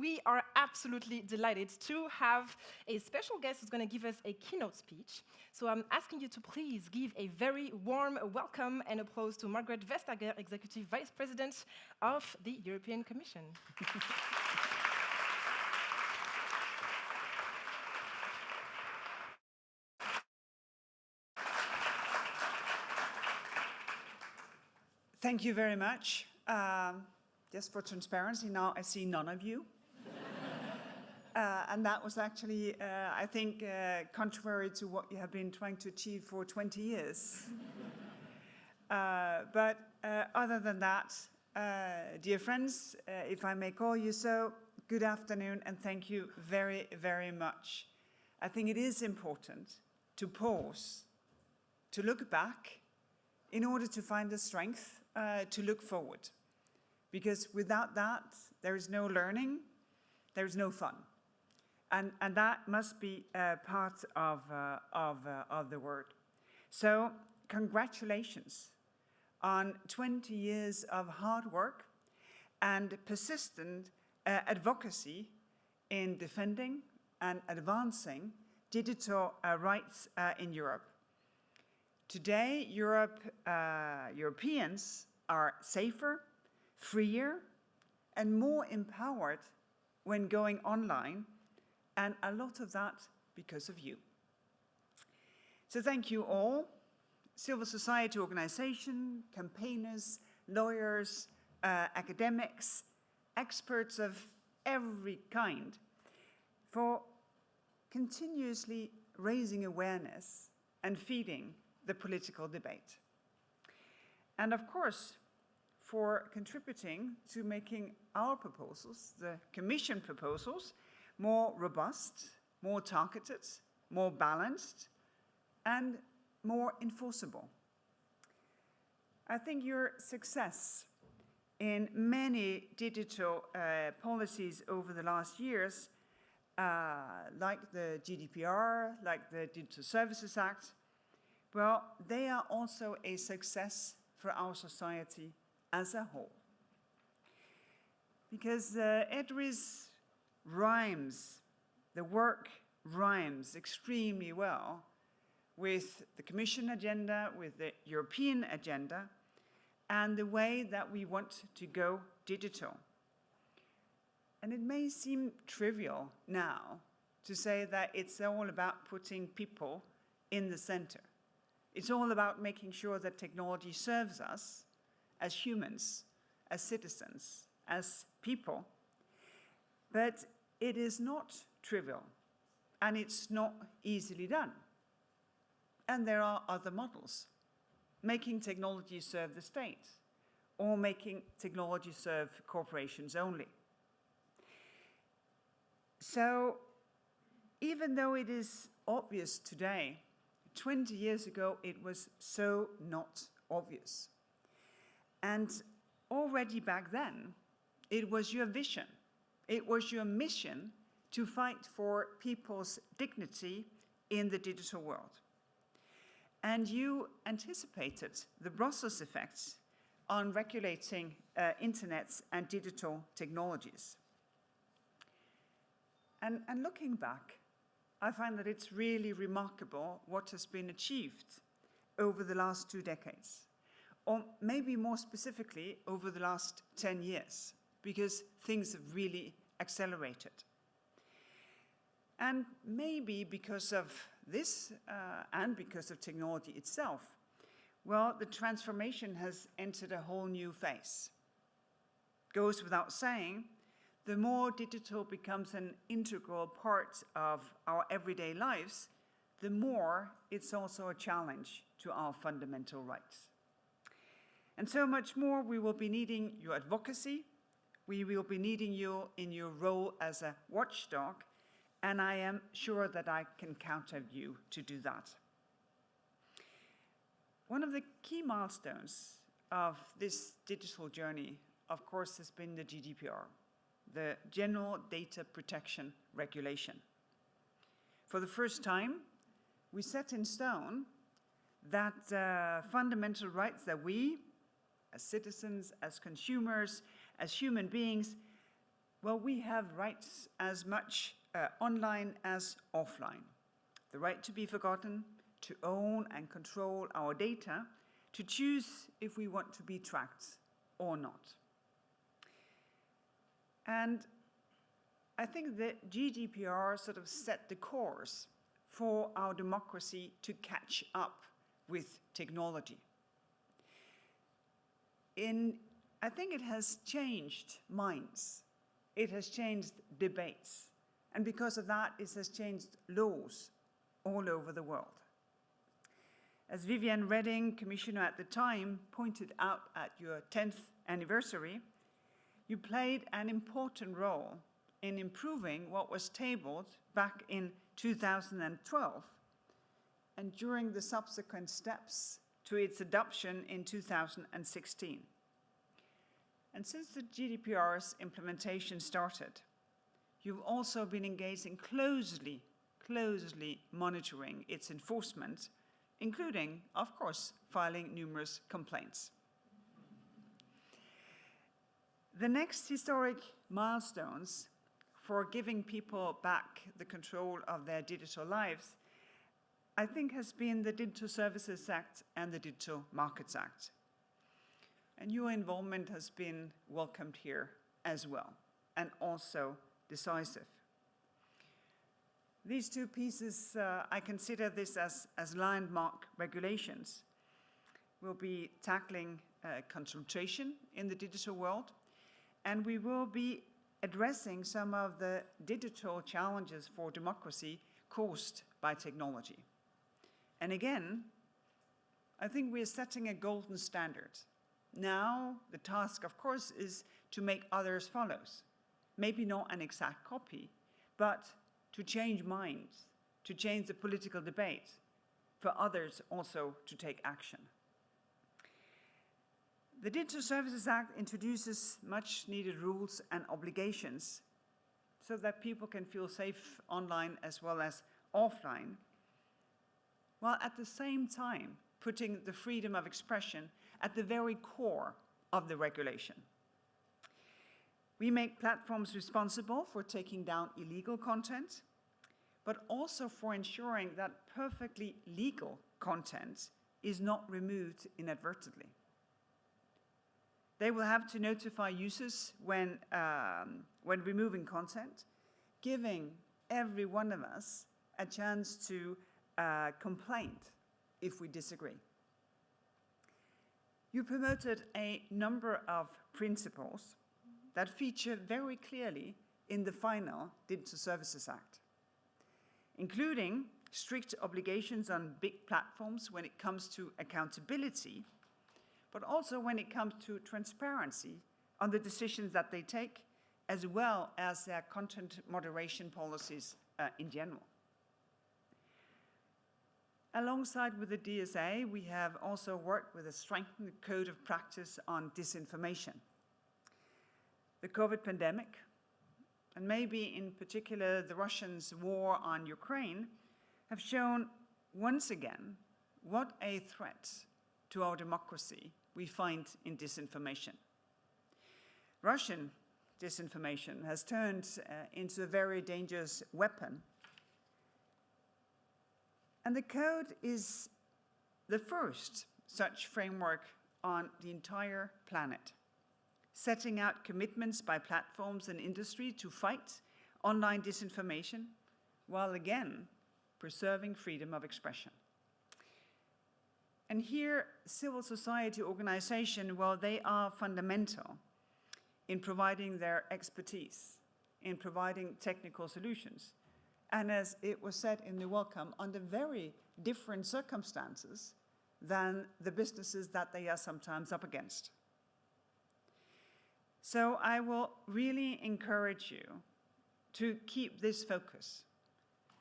we are absolutely delighted to have a special guest who's going to give us a keynote speech. So I'm asking you to please give a very warm welcome and applause to Margrethe Vestager, Executive Vice President of the European Commission. Thank you very much. Um, just for transparency, now I see none of you. Uh, and that was actually, uh, I think, uh, contrary to what you have been trying to achieve for 20 years. Uh, but uh, other than that, uh, dear friends, if I may call you so, good afternoon and thank you very, very much. I think it is important to pause, to look back, in order to find the strength to look forward. Because without that, there is no learning, there is no fun. And, and that must be uh, part of, uh, of, uh, of the word. So congratulations on 20 years of hard work and persistent uh, advocacy in defending and advancing digital uh, rights in Europe. Today, Europe, uh, Europeans are safer, freer, and more empowered when going online, and a lot of that because of you. So thank you all, civil society organization, campaigners, lawyers, uh, academics, experts of every kind, for continuously raising awareness and feeding the political debate. And of course, for contributing to making our proposals, the Commission proposals, more robust, more targeted, more balanced, and more enforceable. I think your success in many digital uh, policies over the last years, uh, like the GDPR, like the Digital Services Act, well, they are also a success for our society as a whole. Because uh, EDRi's rhymes, the work rhymes extremely well with the Commission agenda, with the European agenda, and the way that we want to go digital. And it may seem trivial now to say that it's all about putting people in the center. It's all about making sure that technology serves us as humans, as citizens, as people. But it is not trivial, and it's not easily done. And there are other models, making technology serve the state, or making technology serve corporations only. So even though it is obvious today 20 years ago, it was so not obvious. And already back then, it was your vision, it was your mission to fight for people's dignity in the digital world. And you anticipated the Brussels effects on regulating uh, internets and digital technologies. And, and looking back, I find that it's really remarkable what has been achieved over the last two decades, or maybe more specifically over the last 10 years, because things have really accelerated. And maybe because of this uh, and because of technology itself, well, the transformation has entered a whole new phase. Goes without saying the more digital becomes an integral part of our everyday lives, the more it's also a challenge to our fundamental rights. And so much more we will be needing your advocacy, we will be needing you in your role as a watchdog, and I am sure that I can count on you to do that. One of the key milestones of this digital journey, of course, has been the GDPR the General Data Protection Regulation. For the first time, we set in stone that uh, fundamental rights that we, as citizens, as consumers, as human beings, Well, we have rights as much uh, online as offline. The right to be forgotten, to own and control our data, to choose if we want to be tracked or not. And I think that GDPR sort of set the course for our democracy to catch up with technology. In, I think it has changed minds. It has changed debates. And because of that, it has changed laws all over the world. As Viviane Reding, Commissioner at the time, pointed out at your 10th anniversary, you played an important role in improving what was tabled back in 2012 and during the subsequent steps to its adoption in 2016. And since the GDPR's implementation started, you've also been engaging closely, closely monitoring its enforcement, including, of course, filing numerous complaints. The next historic milestones for giving people back the control of their digital lives, I think has been the Digital Services Act and the Digital Markets Act. And your involvement has been welcomed here as well, and also decisive. These two pieces, uh, I consider this as, as landmark regulations. We'll be tackling uh, concentration in the digital world, and we will be addressing some of the digital challenges for democracy caused by technology. And again, I think we're setting a golden standard. Now, the task, of course, is to make others follow. Maybe not an exact copy, but to change minds, to change the political debate, for others also to take action. The Digital Services Act introduces much needed rules and obligations so that people can feel safe online as well as offline, while at the same time putting the freedom of expression at the very core of the regulation. We make platforms responsible for taking down illegal content, but also for ensuring that perfectly legal content is not removed inadvertently. They will have to notify users when, um, when removing content, giving every one of us a chance to uh, complain if we disagree. You promoted a number of principles that feature very clearly in the final Digital Services Act, including strict obligations on big platforms when it comes to accountability but also when it comes to transparency on the decisions that they take, as well as their content moderation policies uh, in general. Alongside with the DSA, we have also worked with a strengthened code of practice on disinformation. The COVID pandemic, and maybe in particular the Russians' war on Ukraine, have shown once again what a threat to our democracy we find in disinformation. Russian disinformation has turned uh, into a very dangerous weapon. And the code is the first such framework on the entire planet, setting out commitments by platforms and industry to fight online disinformation, while again preserving freedom of expression. And here, civil society organizations, well, they are fundamental in providing their expertise, in providing technical solutions. And as it was said in the welcome, under very different circumstances than the businesses that they are sometimes up against. So I will really encourage you to keep this focus,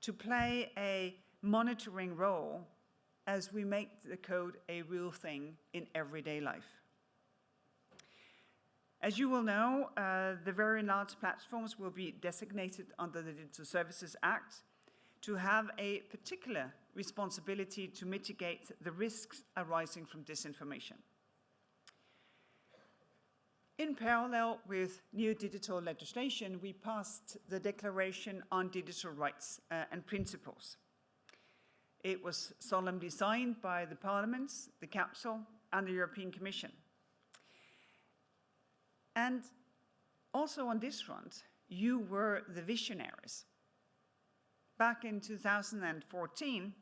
to play a monitoring role as we make the code a real thing in everyday life. As you will know, uh, the very large platforms will be designated under the Digital Services Act to have a particular responsibility to mitigate the risks arising from disinformation. In parallel with new digital legislation, we passed the Declaration on Digital Rights uh, and Principles. It was solemnly signed by the parliaments, the Council, and the European Commission. And also on this front, you were the visionaries. Back in 2014,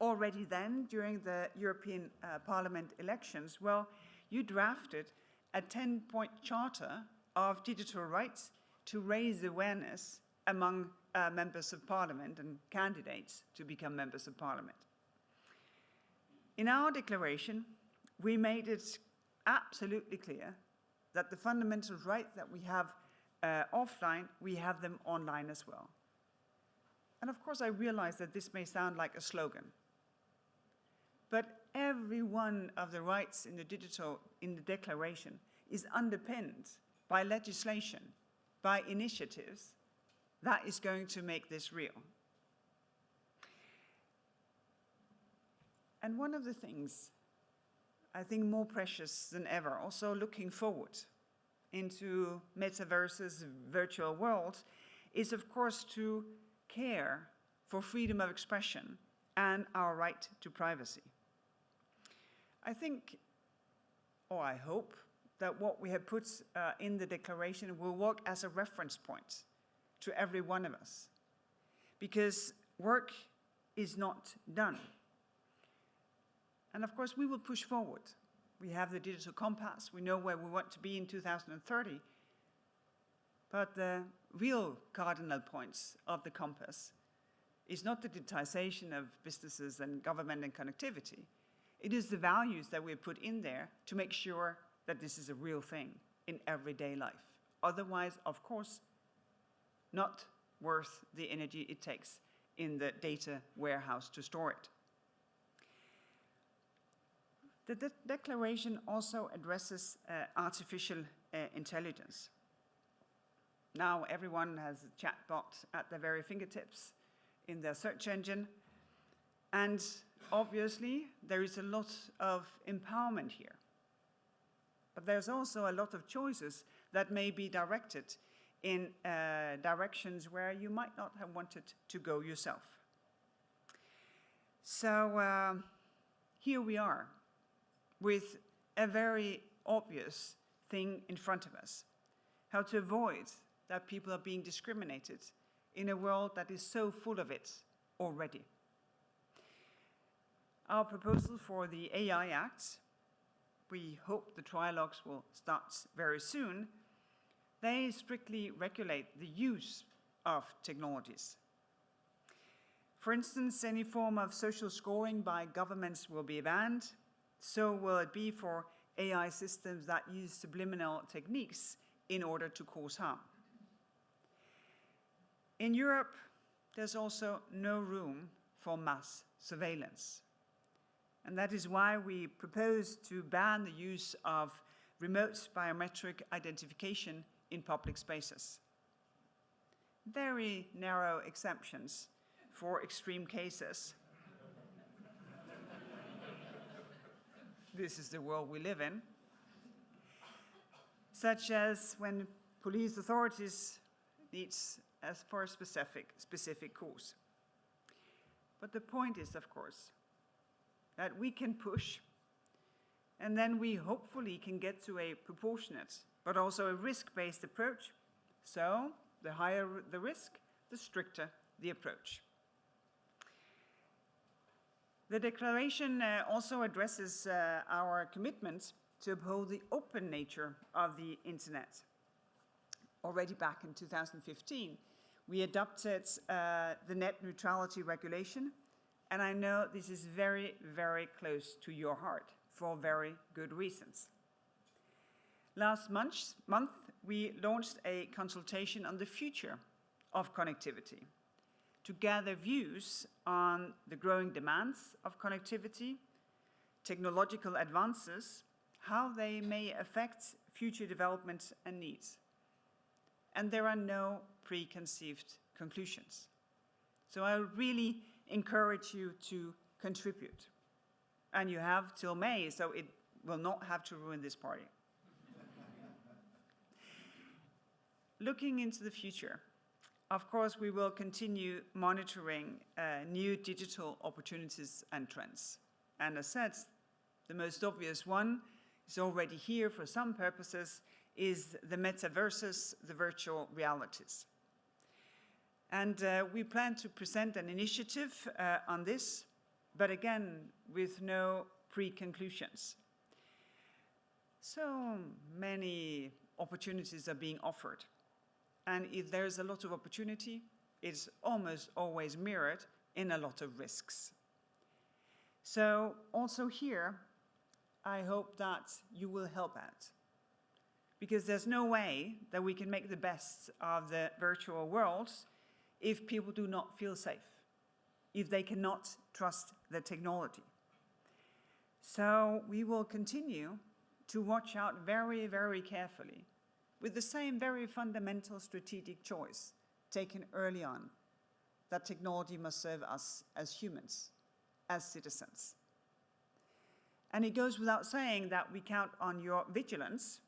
already then, during the European uh, Parliament elections, well, you drafted a 10-point charter of digital rights to raise awareness among uh, members of parliament and candidates to become members of parliament. In our declaration, we made it absolutely clear that the fundamental rights that we have uh, offline, we have them online as well. And of course, I realize that this may sound like a slogan, but every one of the rights in the digital, in the declaration, is underpinned by legislation, by initiatives, that is going to make this real. And one of the things I think more precious than ever, also looking forward into metaverses, virtual worlds, is of course to care for freedom of expression and our right to privacy. I think, or I hope, that what we have put uh, in the declaration will work as a reference point to every one of us. Because work is not done. And of course, we will push forward. We have the digital compass. We know where we want to be in 2030. But the real cardinal points of the compass is not the digitization of businesses and government and connectivity. It is the values that we put in there to make sure that this is a real thing in everyday life. Otherwise, of course, not worth the energy it takes in the data warehouse to store it. The de declaration also addresses uh, artificial uh, intelligence. Now everyone has a chatbot at their very fingertips in their search engine. And obviously, there is a lot of empowerment here. But there's also a lot of choices that may be directed in uh, directions where you might not have wanted to go yourself. So uh, here we are with a very obvious thing in front of us, how to avoid that people are being discriminated in a world that is so full of it already. Our proposal for the AI Act we hope the trilogues will start very soon, they strictly regulate the use of technologies. For instance, any form of social scoring by governments will be banned. So will it be for AI systems that use subliminal techniques in order to cause harm. In Europe, there's also no room for mass surveillance. And that is why we propose to ban the use of remote biometric identification in public spaces. Very narrow exemptions for extreme cases. This is the world we live in. Such as when police authorities needs as for a specific, specific cause. But the point is, of course, that we can push. And then we hopefully can get to a proportionate, but also a risk-based approach. So the higher the risk, the stricter the approach. The declaration uh, also addresses uh, our commitment to uphold the open nature of the internet. Already back in 2015, we adopted uh, the net neutrality regulation and I know this is very, very close to your heart for very good reasons. Last month, month, we launched a consultation on the future of connectivity to gather views on the growing demands of connectivity, technological advances, how they may affect future developments and needs. And there are no preconceived conclusions. So I really encourage you to contribute. And you have till May, so it will not have to ruin this party. looking into the future, of course, we will continue monitoring uh, new digital opportunities and trends. And as said, the most obvious one is already here for some purposes, is the metaverses, the virtual realities. And uh, we plan to present an initiative uh, on this, but again, with no pre-conclusions. So many opportunities are being offered. And if there's a lot of opportunity, it's almost always mirrored in a lot of risks. So also here, I hope that you will help out. Because there's no way that we can make the best of the virtual worlds if people do not feel safe, if they cannot trust the technology. So we will continue to watch out very, very carefully with the same very fundamental strategic choice taken early on that technology must serve us as humans, as citizens. And it goes without saying that we count on your vigilance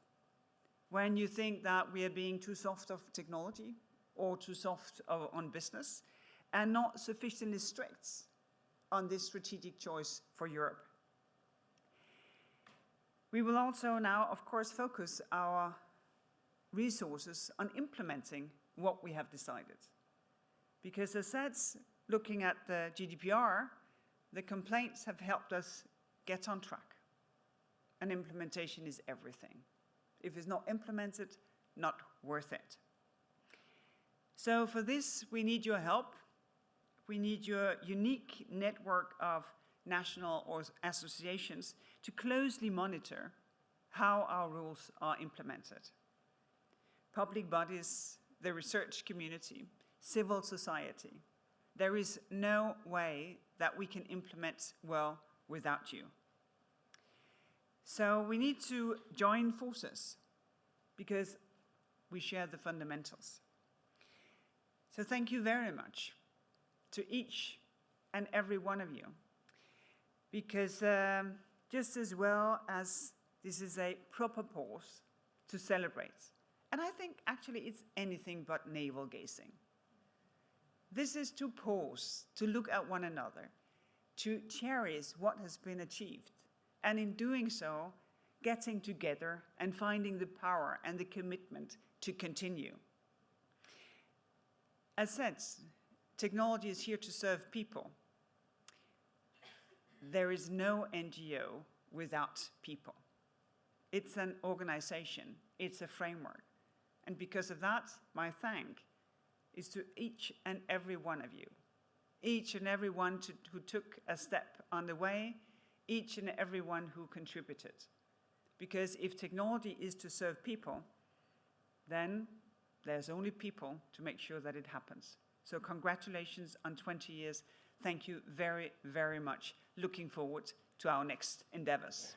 when you think that we are being too soft of technology or too soft of, on business and not sufficiently strict on this strategic choice for Europe. We will also now, of course, focus our resources on implementing what we have decided. Because as said, looking at the GDPR, the complaints have helped us get on track. And implementation is everything. If it's not implemented, not worth it. So for this, we need your help. We need your unique network of national or associations to closely monitor how our rules are implemented. Public bodies, the research community, civil society. There is no way that we can implement well without you. So we need to join forces because we share the fundamentals. So thank you very much to each and every one of you because um, just as well as this is a proper pause to celebrate, and I think actually it's anything but navel gazing. This is to pause, to look at one another, to cherish what has been achieved, and in doing so, getting together and finding the power and the commitment to continue. As said, technology is here to serve people. There is no NGO without people. It's an organization, it's a framework. And because of that, my thank is to each and every one of you, each and every one to, who took a step on the way, each and every one who contributed. Because if technology is to serve people, then there's only people to make sure that it happens. So congratulations on 20 years. Thank you very, very much. Looking forward to our next endeavors.